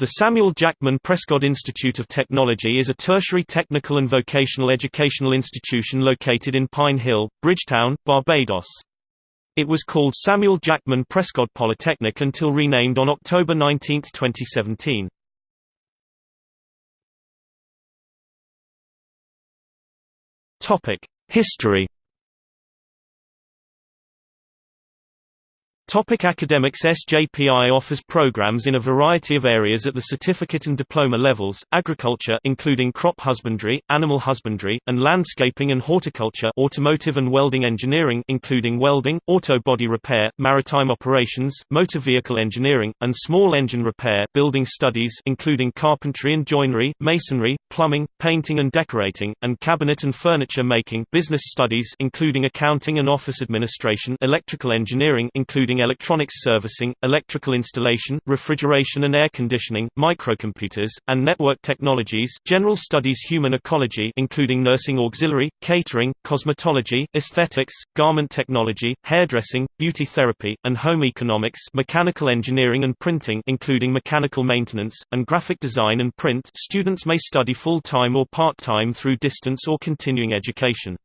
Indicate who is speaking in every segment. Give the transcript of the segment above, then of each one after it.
Speaker 1: The Samuel Jackman Prescott Institute of Technology is a tertiary technical and vocational educational institution located in Pine Hill, Bridgetown, Barbados. It was called Samuel Jackman Prescott Polytechnic until renamed on October 19, 2017. History Topic academics SJPI offers programs in a variety of areas at the certificate and diploma levels, agriculture including crop husbandry, animal husbandry, and landscaping and horticulture automotive and welding engineering including welding, auto body repair, maritime operations, motor vehicle engineering, and small engine repair building studies including carpentry and joinery, masonry, plumbing, painting and decorating, and cabinet and furniture making business studies including accounting and office administration electrical engineering including electronics servicing, electrical installation, refrigeration and air conditioning, microcomputers, and network technologies. General studies human ecology including nursing auxiliary, catering, cosmetology, aesthetics, garment technology, hairdressing, beauty therapy, and home economics. Mechanical engineering and printing including mechanical maintenance, and graphic design and print. Students may study full-time or part-time through distance or continuing education.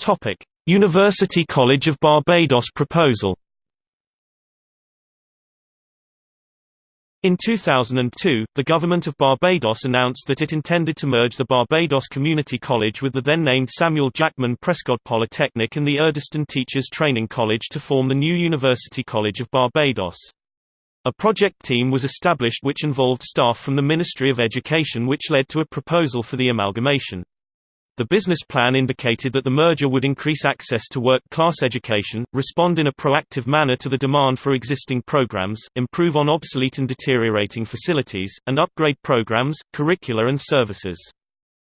Speaker 1: Topic: University College of Barbados proposal. In 2002, the Government of Barbados announced that it intended to merge the Barbados Community College with the then-named Samuel Jackman Prescott Polytechnic and the Erdiston Teachers Training College to form the new University College of Barbados. A project team was established which involved staff from the Ministry of Education which led to a proposal for the amalgamation. The business plan indicated that the merger would increase access to work-class education, respond in a proactive manner to the demand for existing programs, improve on obsolete and deteriorating facilities, and upgrade programs, curricula and services.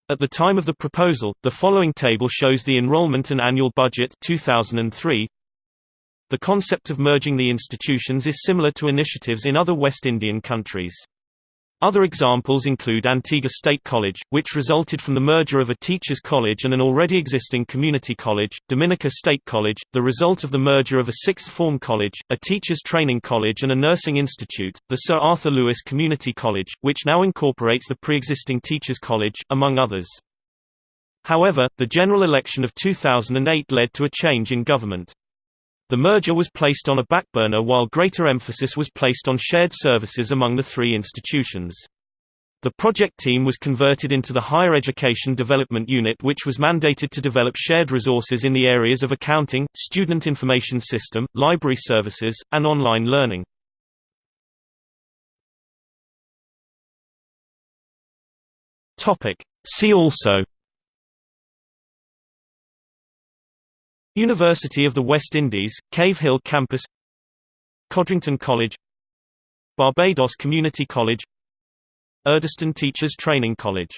Speaker 1: At the time of the proposal, the following table shows the enrollment and annual budget 2003. The concept of merging the institutions is similar to initiatives in other West Indian countries. Other examples include Antigua State College, which resulted from the merger of a teachers' college and an already existing community college, Dominica State College, the result of the merger of a sixth form college, a teachers' training college and a nursing institute, the Sir Arthur Lewis Community College, which now incorporates the pre-existing teachers' college, among others. However, the general election of 2008 led to a change in government. The merger was placed on a backburner while greater emphasis was placed on shared services among the three institutions. The project team was converted into the Higher Education Development Unit which was mandated to develop shared resources in the areas of accounting, student information system, library services, and online learning. See also University of the West Indies, Cave Hill Campus Codrington College Barbados Community College Erdiston Teachers Training College